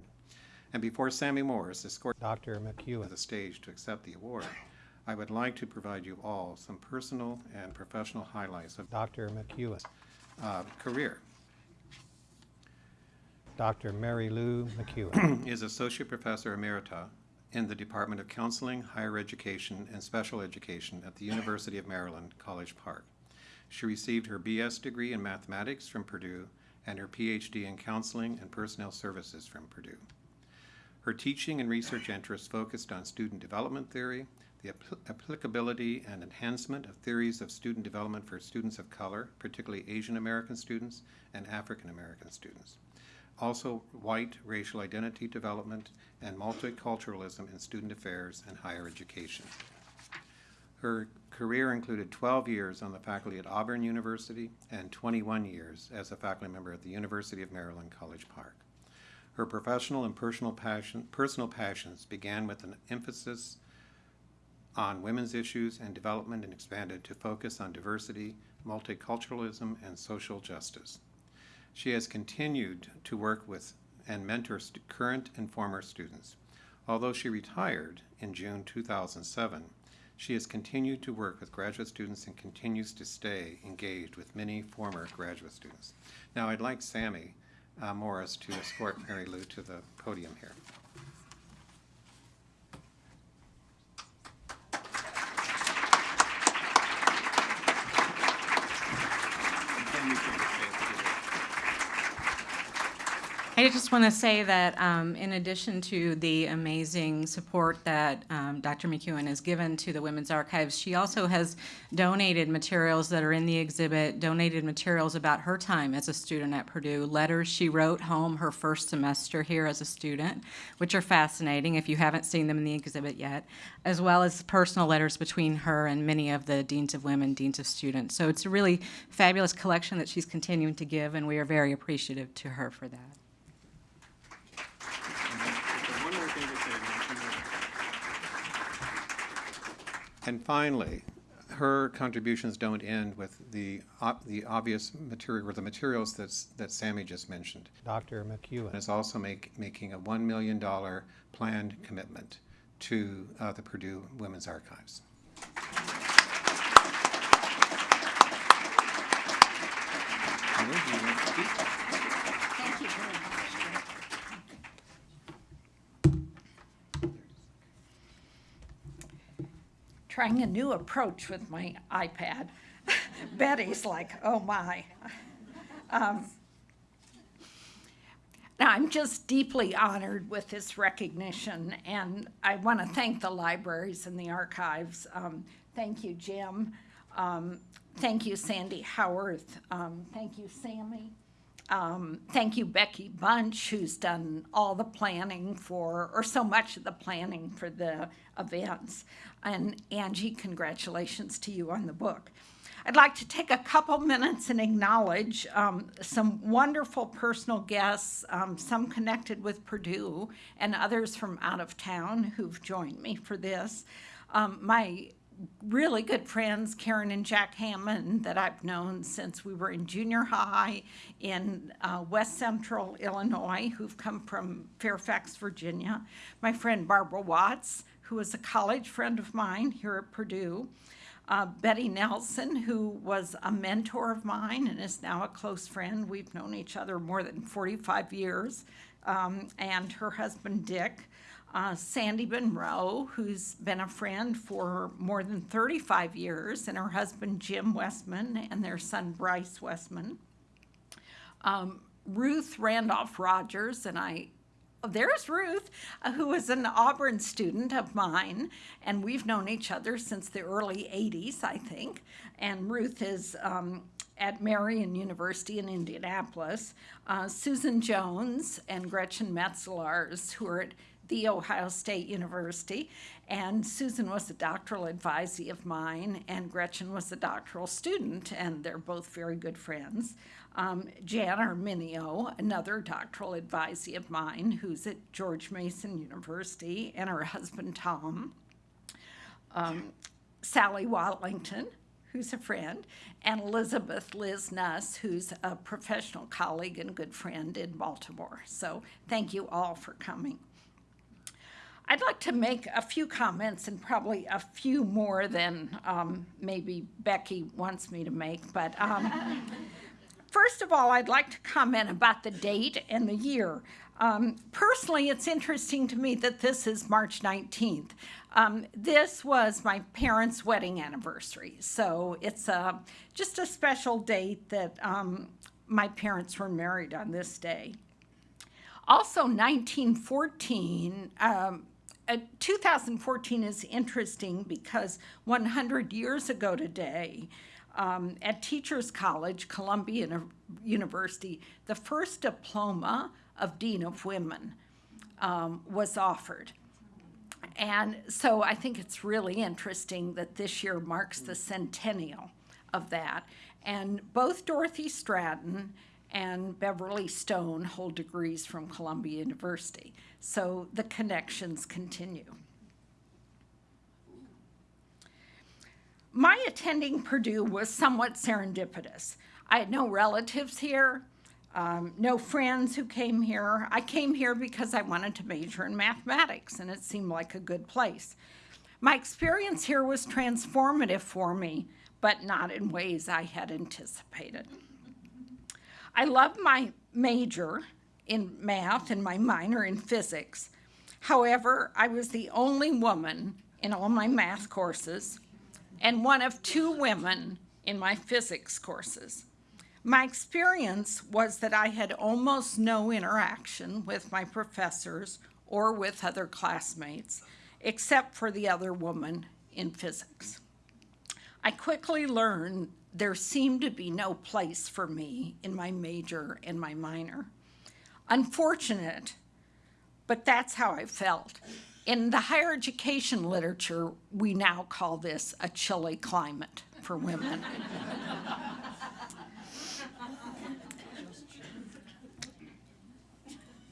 and before Sammie Morris escorts Dr. McEwen to the stage to accept the award, I would like to provide you all some personal and professional highlights of Dr. McEwen's uh, career. Dr. Marylu McEwen. is Associate Professor Emerita in the Department of Counseling, Higher Education, and Special Education at the University of Maryland, College Park. She received her BS degree in mathematics from Purdue and her PhD in counseling and personnel services from Purdue. Her teaching and research interests focused on student development theory, the appl- applicability and enhancement of theories of student development for students of color, particularly Asian American students and African American students also white racial identity development and multiculturalism in student affairs and higher education. Her career included 12 years on the faculty at Auburn University and 21 years as a faculty member at the University of Maryland, College Park. Her professional and personal passion, personal passions began with an emphasis on women's issues and development and expanded to focus on diversity, multiculturalism, and social justice. She has continued to work with and mentor current and former students. Although she retired in June 2007, she has continued to work with graduate students and continues to stay engaged with many former graduate students. Now, I'd like Sammie uh, Morris to escort Marylu to the podium here. I just want to say that um, in addition to the amazing support that um, Dr. McEwen has given to the Women's Archives, she also has donated materials that are in the exhibit, donated materials about her time as a student at Purdue, letters she wrote home her first semester here as a student, which are fascinating if you haven't seen them in the exhibit yet, as well as personal letters between her and many of the deans of women, deans of students. So it's a really fabulous collection that she's continuing to give, and we are very appreciative to her for that. One more thing to say, And finally, her contributions don't end with the, ob- the obvious material, or the materials that's, that Sammie just mentioned. Dr. And McEwen. is also make, making a $1 million planned commitment to uh, the Purdue Women's Archives. Mary, do you want to speak? Thank you very much. Trying a new approach with my iPad. Betty's like, oh my. Um, Now, I'm just deeply honored with this recognition, and I want to thank the libraries and the archives. Um, Thank you, Jim. Um, Thank you, Sandy Howarth. Um, Thank you, Sammie. Um, thank you, Becky Bunch, who's done all the planning for, or so much of the planning for the events. And Angie, congratulations to you on the book. I'd like to take a couple minutes and acknowledge um, some wonderful personal guests, um, some connected with Purdue, and others from out of town who've joined me for this. Um, my really good friends, Karen and Jack Hammond, that I've known since we were in junior high in uh, West Central Illinois, who've come from Fairfax, Virginia. My friend Barbara Watts, who is a college friend of mine here at Purdue. Uh, Betty Nelson, who was a mentor of mine and is now a close friend. We've known each other more than 45 years. Um, and her husband, Dick uh, Sandy Monroe, who's been a friend for more than 35 years, and her husband Jim Westman and their son Bryce Westman. Um, Ruth Randolph Rogers, and I, there's Ruth, uh, who is an Auburn student of mine, and we've known each other since the early 80s, I think. And Ruth is um, at Marian University in Indianapolis, uh, Susan Jones and Gretchen Metzelaars, who are at The Ohio State University. And Susan was a doctoral advisee of mine, and Gretchen was a doctoral student, and they're both very good friends. Um, Jan Arminio, another doctoral advisee of mine, who's at George Mason University, and her husband Tom. Um, Sally Watlington, who's a friend, and Elizabeth Liz Nuss, who's a professional colleague and good friend in Baltimore. So thank you all for coming. I'd like to make a few comments and probably a few more than um, maybe Becky wants me to make, but um, First of all, I'd like to comment about the date and the year. Um, personally, it's interesting to me that this is March 19th. Um, this was my parents' wedding anniversary, so it's a, just a special date that um, my parents were married on this day. Also, 1914, um, uh, 2014 is interesting because 100 years ago today, um, at Teachers College, Columbia University, the first diploma of Dean of Women um, was offered. And so I think it's really interesting that this year marks the centennial of that. And both Dorothy Stratton and Beverly Stone hold degrees from Columbia University. So the connections continue. My attending Purdue was somewhat serendipitous. I had no relatives here, um, no friends who came here. I came here because I wanted to major in mathematics, and it seemed like a good place. My experience here was transformative for me, but not in ways I had anticipated. I loved my major in math and my minor in physics. However, I was the only woman in all my math courses and one of two women in my physics courses. My experience was that I had almost no interaction with my professors or with other classmates, except for the other woman in physics. I quickly learned there seemed to be no place for me in my major and my minor. Unfortunate, but that's how I felt. In the higher education literature, we now call this a chilly climate for women.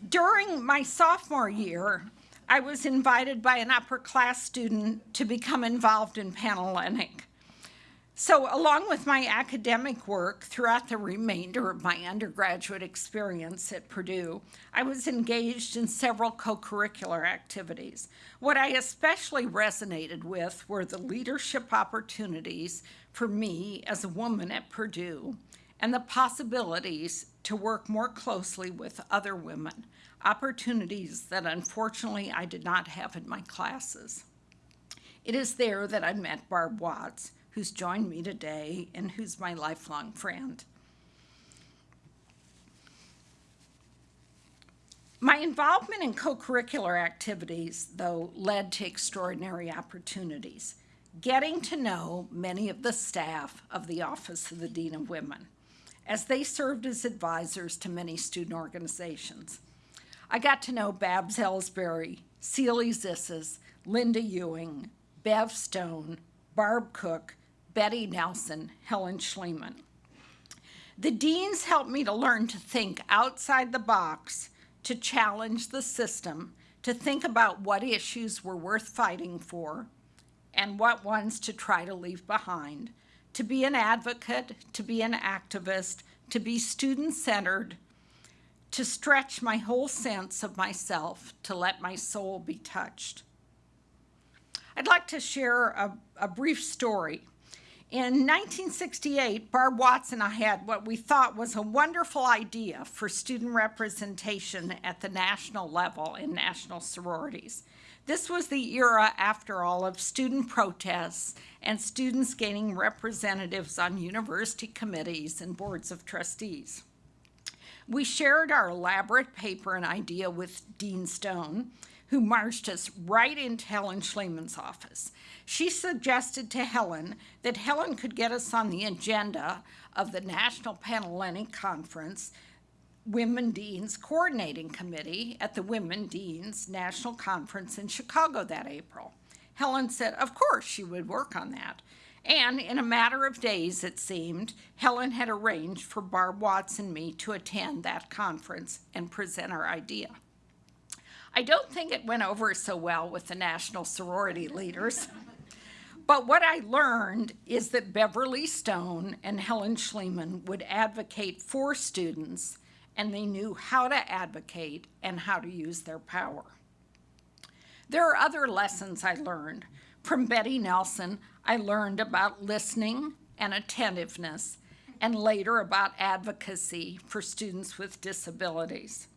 During my sophomore year, I was invited by an upper class student to become involved in Panhellenic. So, along with my academic work throughout the remainder of my undergraduate experience at Purdue, I was engaged in several co curricular activities. What I especially resonated with were the leadership opportunities for me as a woman at Purdue and the possibilities to work more closely with other women, opportunities that unfortunately I did not have in my classes. It is there that I met Barb Watts who's joined me today and who's my lifelong friend. My involvement in co curricular activities, though, led to extraordinary opportunities, getting to know many of the staff of the Office of the Dean of Women, as they served as advisors to many student organizations. I got to know Babs Ellsbury, Celie Zissis, Linda Ewing, Bev Stone, Barb Cook, Betty Nelson, Helen Schleman. The deans helped me to learn to think outside the box, to challenge the system, to think about what issues were worth fighting for and what ones to try to leave behind, to be an advocate, to be an activist, to be student centered, to stretch my whole sense of myself, to let my soul be touched. I'd like to share a, a brief story in 1968, Barb Watts and I had what we thought was a wonderful idea for student representation at the national level in national sororities. This was the era, after all, of student protests and students gaining representatives on university committees and boards of trustees. We shared our elaborate paper and idea with Dean Stone, who marched us right into Helen Schleman's office. She suggested to Helen that Helen could get us on the agenda of the National Panhellenic Conference Women Deans Coordinating Committee at the Women Deans National Conference in Chicago that April. Helen said, of course, she would work on that. And in a matter of days, it seemed, Helen had arranged for Barb Watts and me to attend that conference and present our idea. I don't think it went over so well with the national sorority leaders. But what I learned is that Beverly Stone and Helen Schleman would advocate for students, and they knew how to advocate and how to use their power. There are other lessons I learned. From Betty Nelson, I learned about listening and attentiveness, and later about advocacy for students with disabilities.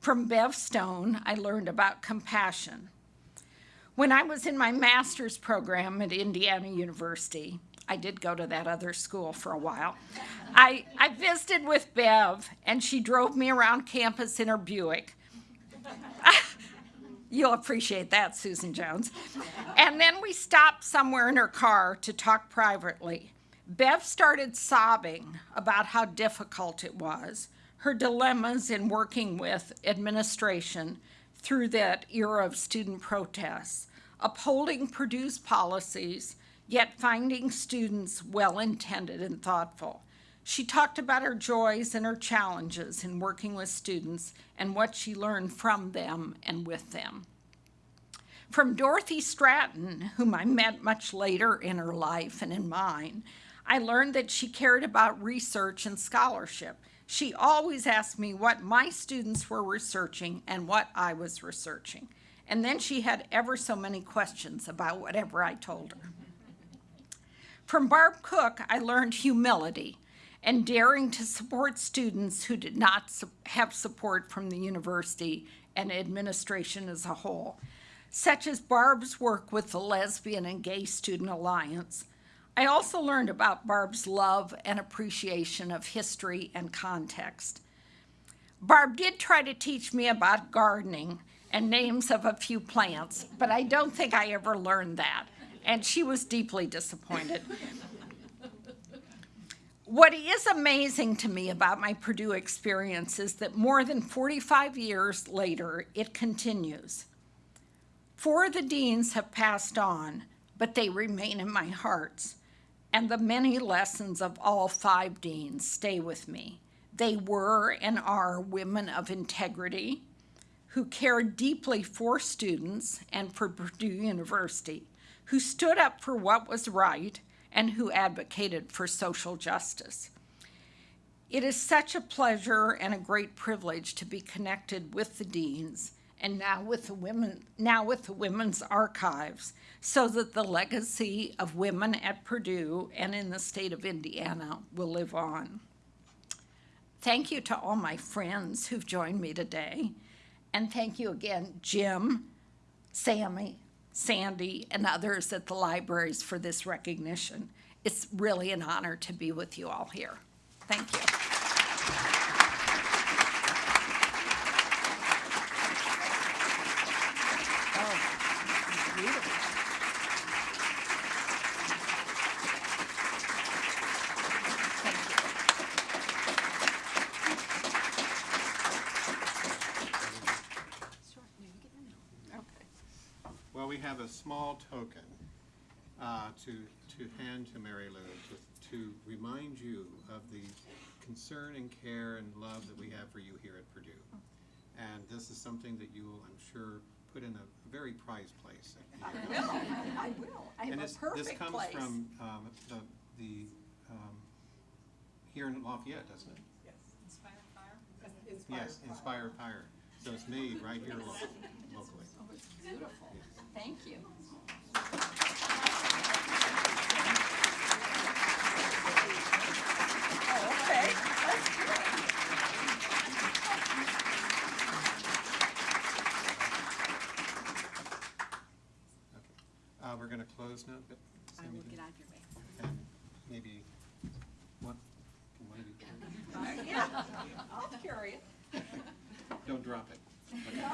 From Bev Stone, I learned about compassion. When I was in my master's program at Indiana University, I did go to that other school for a while. I, I visited with Bev, and she drove me around campus in her Buick. You'll appreciate that, Susan Jones. And then we stopped somewhere in her car to talk privately. Bev started sobbing about how difficult it was, her dilemmas in working with administration through that era of student protests, upholding Purdue's policies, yet finding students well intended and thoughtful. She talked about her joys and her challenges in working with students and what she learned from them and with them. From Dorothy Stratton, whom I met much later in her life and in mine, I learned that she cared about research and scholarship. She always asked me what my students were researching and what I was researching. And then she had ever so many questions about whatever I told her. From Barb Cook, I learned humility and daring to support students who did not have support from the university and administration as a whole, such as Barb's work with the Lesbian and Gay Student Alliance. I also learned about Barb's love and appreciation of history and context. Barb did try to teach me about gardening and names of a few plants, but I don't think I ever learned that, and she was deeply disappointed. What is amazing to me about my Purdue experience is that more than 45 years later, it continues. Four of the deans have passed on, but they remain in my hearts, and the many lessons of all five deans stay with me. They were and are women of integrity who cared deeply for students and for Purdue University, who stood up for what was right and who advocated for social justice. It is such a pleasure and a great privilege to be connected with the deans and now with the women now with the women's archives so that the legacy of women at Purdue and in the state of Indiana will live on. Thank you to all my friends who've joined me today. And thank you again, Jim, Sammie, Sandy, and others at the libraries for this recognition. It's really an honor to be with you all here. Thank you. Oh, beautiful. Well, we have a small token uh, to, to hand to Marylu to, to remind you of the concern and care and love that we have for you here at Purdue. And this is something that you will, I'm sure, put in a very prized place. I will. I And have a this, this perfect comes place. from um, the, the, um, here in Lafayette, doesn't it? Yes, Inspired Fire. Inspire Yes Inspire Fire. So it's made right here lo- locally. Beautiful. Thank you. Oh, okay. That's good. Uh, we're gonna close now, but. I will get out of your way. And maybe, one, one of you, Yeah, I'll carry it. don't drop it.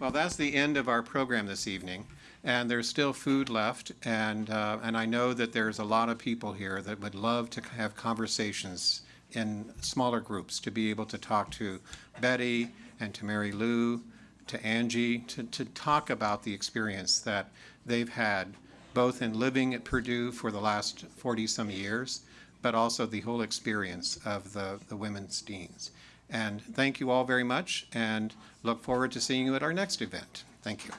Well, that's the end of our program this evening, and there's still food left, and, uh, and I know that there's a lot of people here that would love to have conversations in smaller groups, to be able to talk to Betty and to Marylu, to Angie, to, to talk about the experience that they've had, both in living at Purdue for the last forty-some years, but also the whole experience of the, the women's deans. And thank you all very much, and look forward to seeing you at our next event. Thank you.